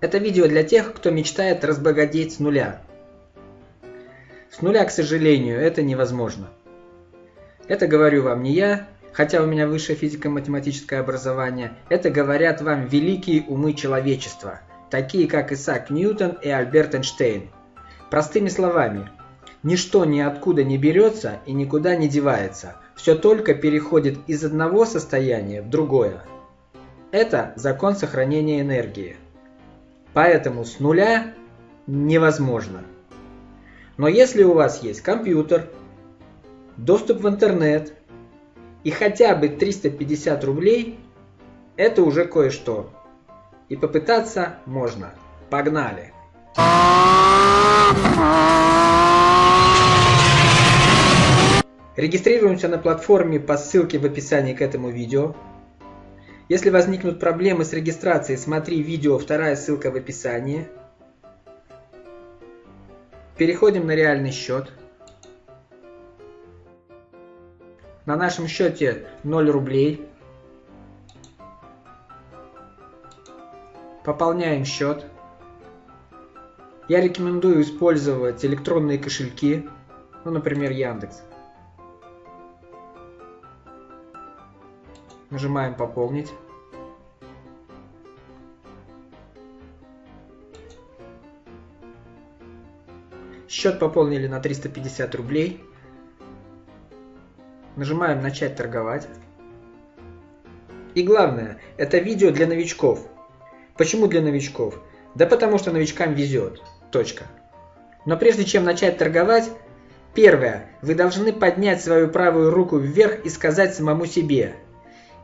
Это видео для тех, кто мечтает разбогатеть с нуля. С нуля, к сожалению, это невозможно. Это говорю вам не я, хотя у меня высшее физико-математическое образование. Это говорят вам великие умы человечества, такие как Исаак Ньютон и Альберт Эйнштейн. Простыми словами, ничто ниоткуда не берется и никуда не девается. Все только переходит из одного состояния в другое. Это закон сохранения энергии. Поэтому с нуля невозможно. Но если у вас есть компьютер, доступ в интернет и хотя бы 350 рублей, это уже кое-что. И попытаться можно. Погнали! Регистрируемся на платформе по ссылке в описании к этому видео. Если возникнут проблемы с регистрацией, смотри видео, вторая ссылка в описании. Переходим на реальный счет. На нашем счете 0 рублей. Пополняем счет. Я рекомендую использовать электронные кошельки, ну, например, Яндекс. Нажимаем «Пополнить». Счет пополнили на 350 рублей. Нажимаем «Начать торговать». И главное, это видео для новичков. Почему для новичков? Да потому что новичкам везет. Точка. Но прежде чем начать торговать, первое, вы должны поднять свою правую руку вверх и сказать самому себе –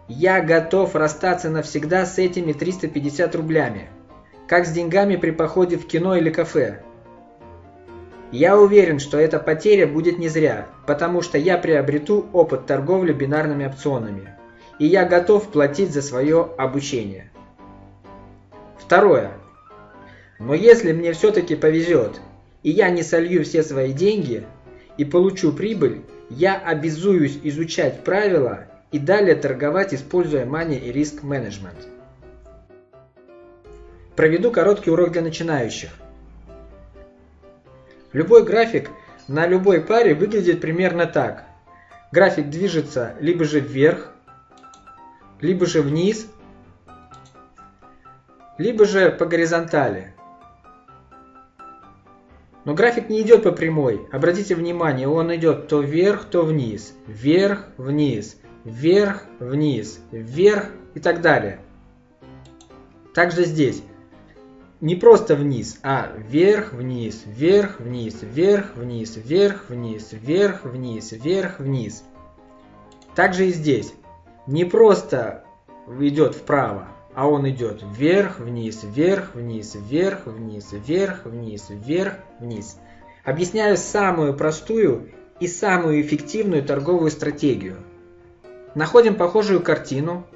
я готов расстаться навсегда с этими 350 рублями. Как с деньгами при походе в кино или кафе. Я уверен, что эта потеря будет не зря, потому что я приобрету опыт торговли бинарными опционами. И я готов платить за свое обучение. Второе. Но если мне все-таки повезет, и я не солью все свои деньги, и получу прибыль, я обязуюсь изучать правила и далее торговать, используя Money и Risk Management. Проведу короткий урок для начинающих. Любой график на любой паре выглядит примерно так. График движется либо же вверх, либо же вниз, либо же по горизонтали. Но график не идет по прямой. Обратите внимание, он идет то вверх, то вниз. Вверх, вниз вверх, вниз, вверх и так далее. Также здесь не просто вниз, а вверх, вниз, вверх, вниз, вверх, вниз, вверх, вниз, вверх, вниз, вверх, вниз. Также и здесь не просто идет вправо, а он идет вверх, вниз, вверх, вниз, вверх, вниз, вверх, вниз, вверх, вниз. Объясняю самую простую и самую эффективную торговую стратегию – Находим похожую картину.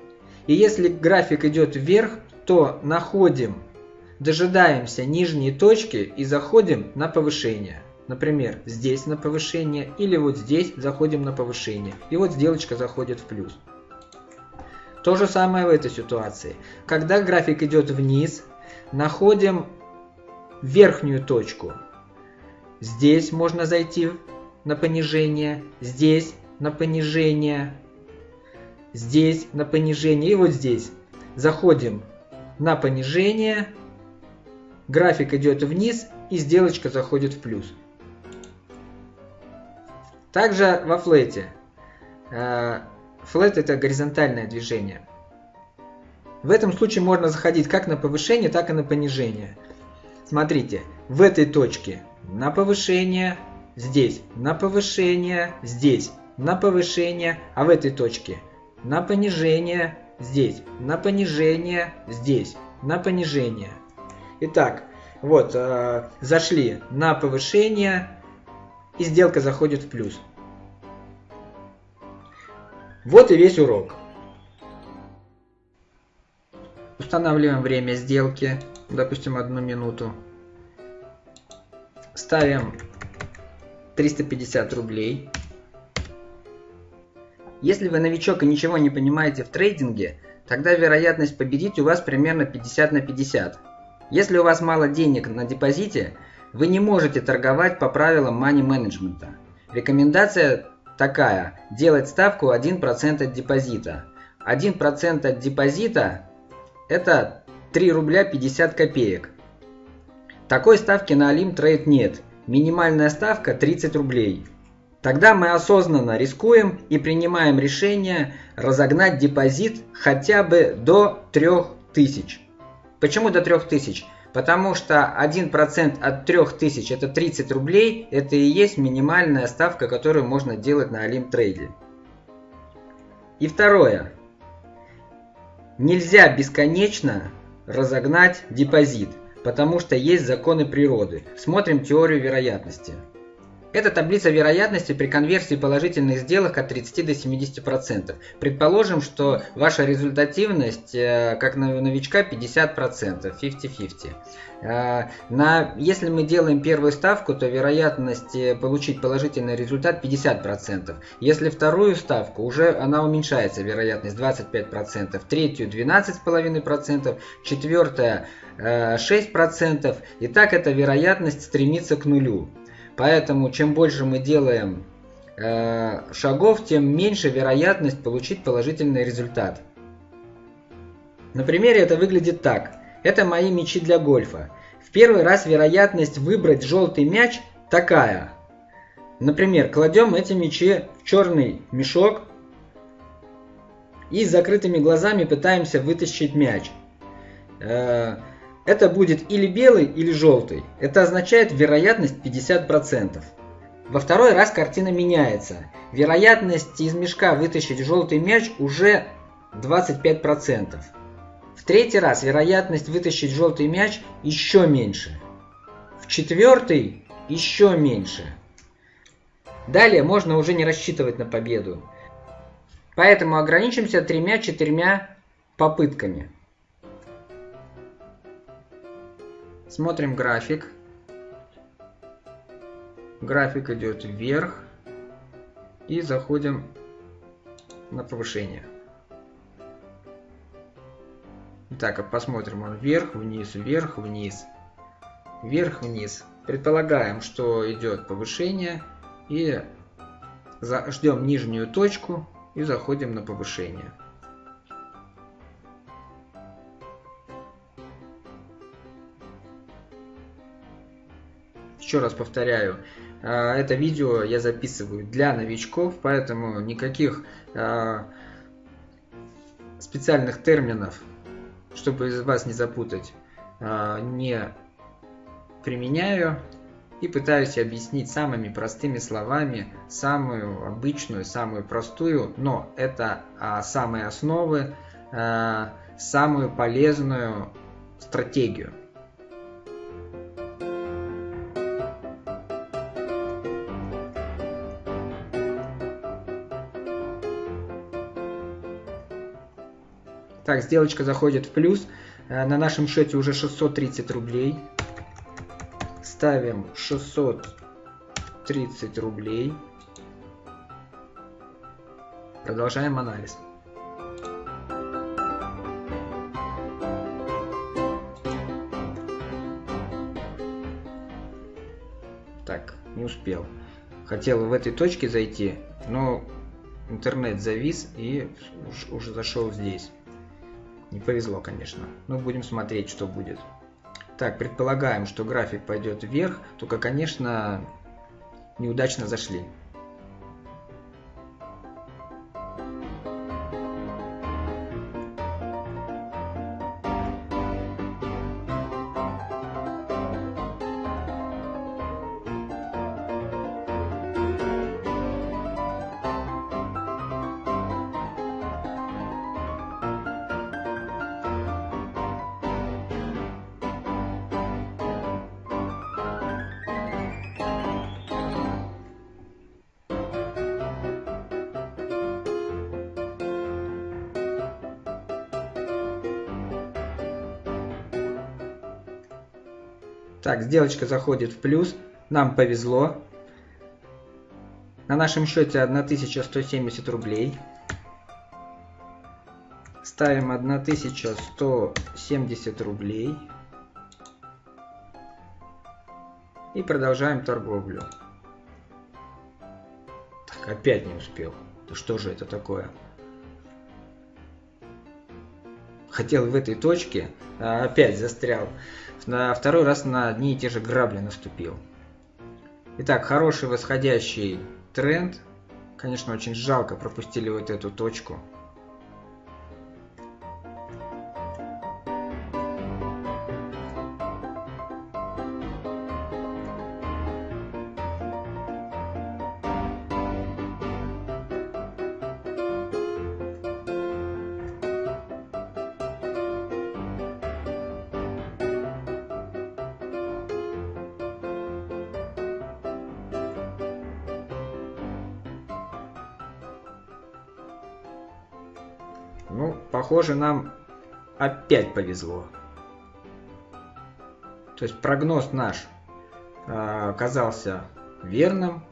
И если график идет вверх, то находим, дожидаемся нижней точки и заходим на повышение. Например, здесь на повышение или вот здесь заходим на повышение. И вот сделочка заходит в плюс. То же самое в этой ситуации. Когда график идет вниз, находим верхнюю точку. Здесь можно зайти на понижение, здесь на понижение, здесь на понижение и вот здесь. Заходим на понижение, график идет вниз и сделочка заходит в плюс. Также во флете. Э, флет это горизонтальное движение. В этом случае можно заходить как на повышение, так и на понижение. Смотрите, в этой точке на повышение, здесь на повышение, здесь на повышение, а в этой точке на понижение здесь, на понижение здесь, на понижение. Итак, вот, э, зашли на повышение, и сделка заходит в плюс. Вот и весь урок. Устанавливаем время сделки, допустим, одну минуту. Ставим 350 рублей. Если вы новичок и ничего не понимаете в трейдинге, тогда вероятность победить у вас примерно 50 на 50. Если у вас мало денег на депозите, вы не можете торговать по правилам money менеджмента. Рекомендация такая – делать ставку 1% от депозита. 1% от депозита – это 3 рубля 50 копеек. Такой ставки на Alim Trade нет. Минимальная ставка 30 рублей. Тогда мы осознанно рискуем и принимаем решение разогнать депозит хотя бы до 3000. Почему до 3000? Потому что 1% от 3000 это 30 рублей, это и есть минимальная ставка, которую можно делать на Trade. И второе. Нельзя бесконечно разогнать депозит, потому что есть законы природы. Смотрим теорию вероятности. Это таблица вероятности при конверсии положительных сделок от 30 до 70%. Предположим, что ваша результативность э, как новичка 50%, 50-50. Э, если мы делаем первую ставку, то вероятность э, получить положительный результат 50%. Если вторую ставку, уже она уменьшается, вероятность 25%. Третью 12,5%, четвертая 6%. И так эта вероятность стремится к нулю. Поэтому чем больше мы делаем э, шагов, тем меньше вероятность получить положительный результат. На примере это выглядит так. Это мои мячи для гольфа. В первый раз вероятность выбрать желтый мяч такая. Например, кладем эти мячи в черный мешок и с закрытыми глазами пытаемся вытащить мяч. Э, это будет или белый, или желтый. Это означает вероятность 50%. Во второй раз картина меняется. Вероятность из мешка вытащить желтый мяч уже 25%. В третий раз вероятность вытащить желтый мяч еще меньше. В четвертый еще меньше. Далее можно уже не рассчитывать на победу. Поэтому ограничимся тремя-четырьмя попытками. Смотрим график. График идет вверх. И заходим на повышение. Так, посмотрим он вверх, вниз, вверх, вниз. Вверх, вниз. Предполагаем, что идет повышение. И ждем нижнюю точку и заходим на повышение. Еще раз повторяю, а, это видео я записываю для новичков, поэтому никаких а, специальных терминов, чтобы вас не запутать, а, не применяю и пытаюсь объяснить самыми простыми словами самую обычную, самую простую, но это самые основы, самую полезную стратегию. Так, сделочка заходит в плюс. Э, на нашем счете уже 630 рублей. Ставим 630 рублей. Продолжаем анализ. Так, не успел. Хотел в этой точке зайти, но интернет завис и уже зашел здесь. Не повезло, конечно. Но будем смотреть, что будет. Так, предполагаем, что график пойдет вверх, только, конечно, неудачно зашли. Так, сделочка заходит в плюс. Нам повезло. На нашем счете 1170 рублей. Ставим 1170 рублей. И продолжаем торговлю. Так, опять не успел. Да что же это такое? Хотел в этой точке, а опять застрял. На второй раз на одни и те же грабли наступил. Итак, хороший восходящий тренд. Конечно, очень жалко пропустили вот эту точку. Ну, похоже, нам опять повезло. То есть прогноз наш э, оказался верным.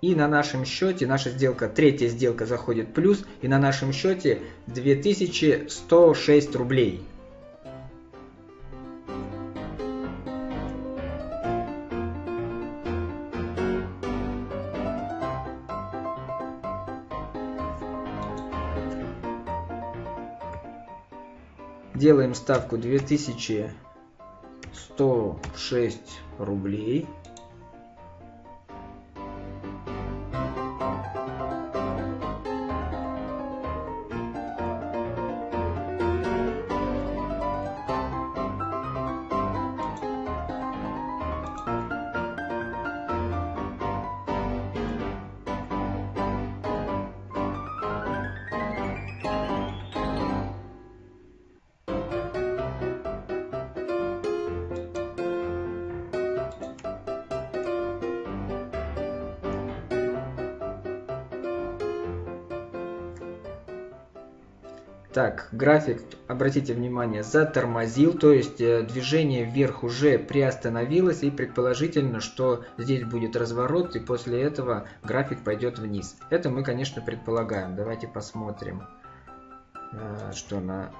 И на нашем счете, наша сделка, третья сделка заходит плюс, и на нашем счете 2106 рублей. Делаем ставку 2106 рублей. Так, график, обратите внимание, затормозил, то есть э, движение вверх уже приостановилось и предположительно, что здесь будет разворот и после этого график пойдет вниз. Это мы, конечно, предполагаем. Давайте посмотрим, э, что на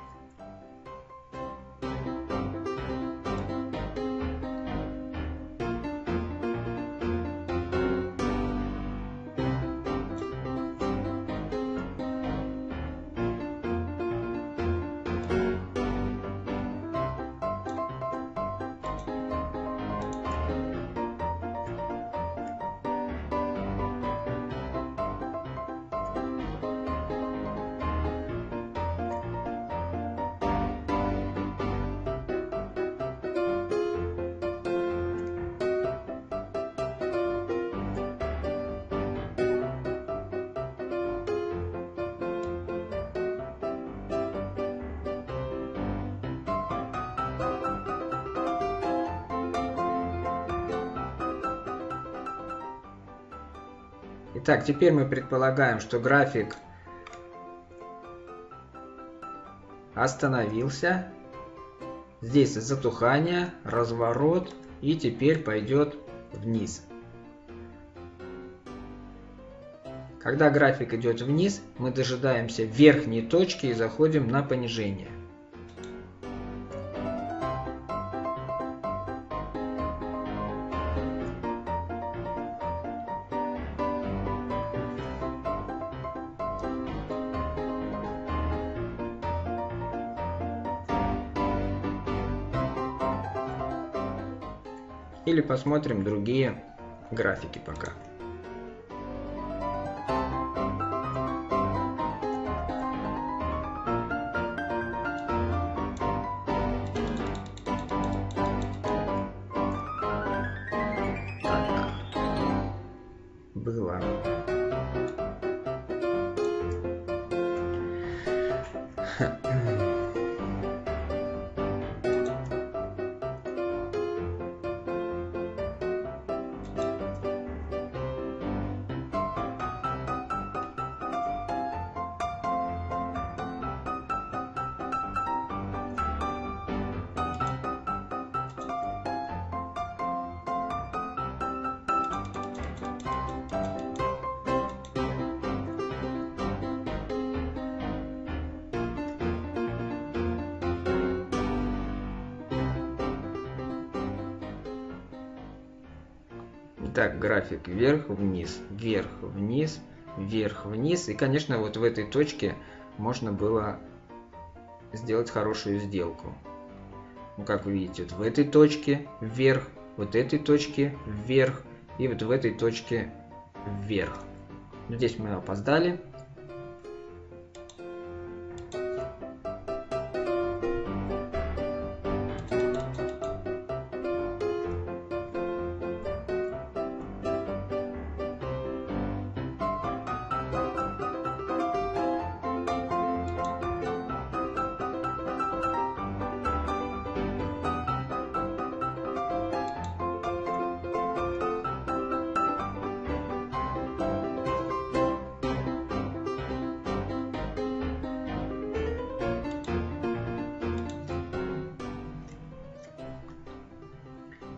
Итак, теперь мы предполагаем, что график остановился. Здесь затухание, разворот и теперь пойдет вниз. Когда график идет вниз, мы дожидаемся верхней точки и заходим на понижение. или посмотрим другие графики пока. было. Так, график вверх-вниз, вверх-вниз, вверх-вниз. И, конечно, вот в этой точке можно было сделать хорошую сделку. Ну, как вы видите, вот в этой точке вверх, вот этой точке вверх и вот в этой точке вверх. Здесь мы опоздали.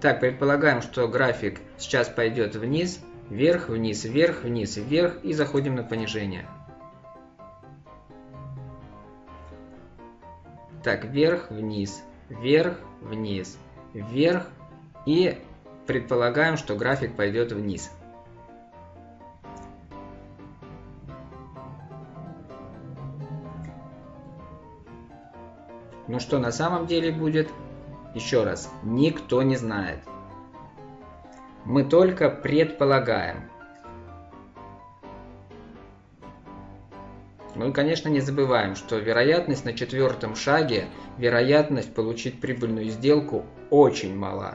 Так, предполагаем, что график сейчас пойдет вниз, вверх, вниз, вверх, вниз, вверх и заходим на понижение. Так, вверх, вниз, вверх, вниз, вверх и предполагаем, что график пойдет вниз. Ну что на самом деле будет? Еще раз, никто не знает. Мы только предполагаем. Ну и, конечно, не забываем, что вероятность на четвертом шаге, вероятность получить прибыльную сделку очень мала.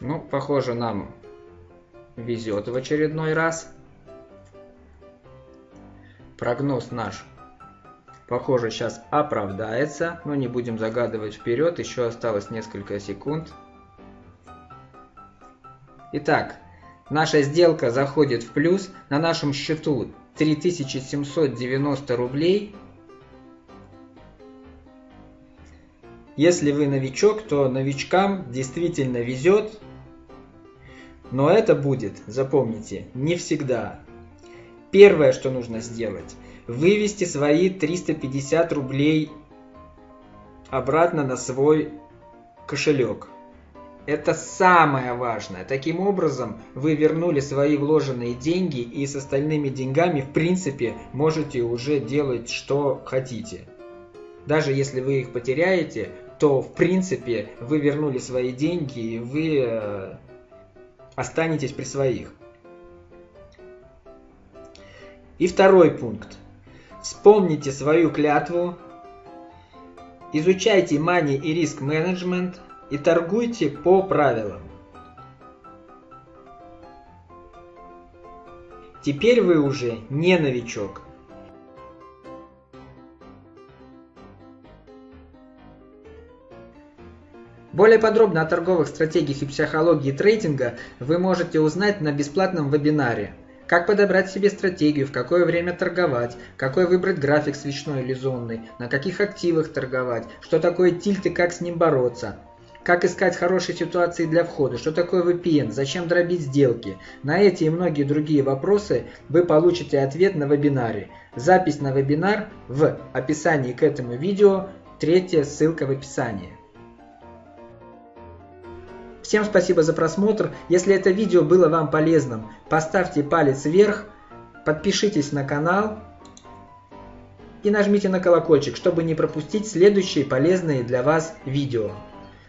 Ну, похоже, нам везет в очередной раз. Прогноз наш, похоже, сейчас оправдается, но не будем загадывать вперед, еще осталось несколько секунд. Итак, наша сделка заходит в плюс, на нашем счету 3790 рублей. Если вы новичок, то новичкам действительно везет, но это будет, запомните, не всегда. Первое, что нужно сделать, вывести свои 350 рублей обратно на свой кошелек. Это самое важное. Таким образом, вы вернули свои вложенные деньги и с остальными деньгами, в принципе, можете уже делать, что хотите. Даже если вы их потеряете, то, в принципе, вы вернули свои деньги и вы э, останетесь при своих. И второй пункт. Вспомните свою клятву, изучайте money и риск менеджмент и торгуйте по правилам. Теперь вы уже не новичок. Более подробно о торговых стратегиях и психологии трейдинга вы можете узнать на бесплатном вебинаре как подобрать себе стратегию, в какое время торговать, какой выбрать график свечной или зонный, на каких активах торговать, что такое тильт и как с ним бороться. Как искать хорошие ситуации для входа, что такое VPN, зачем дробить сделки. На эти и многие другие вопросы вы получите ответ на вебинаре. Запись на вебинар в описании к этому видео, третья ссылка в описании. Всем спасибо за просмотр. Если это видео было вам полезным, поставьте палец вверх, подпишитесь на канал и нажмите на колокольчик, чтобы не пропустить следующие полезные для вас видео.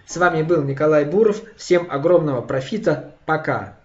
С вами был Николай Буров. Всем огромного профита. Пока.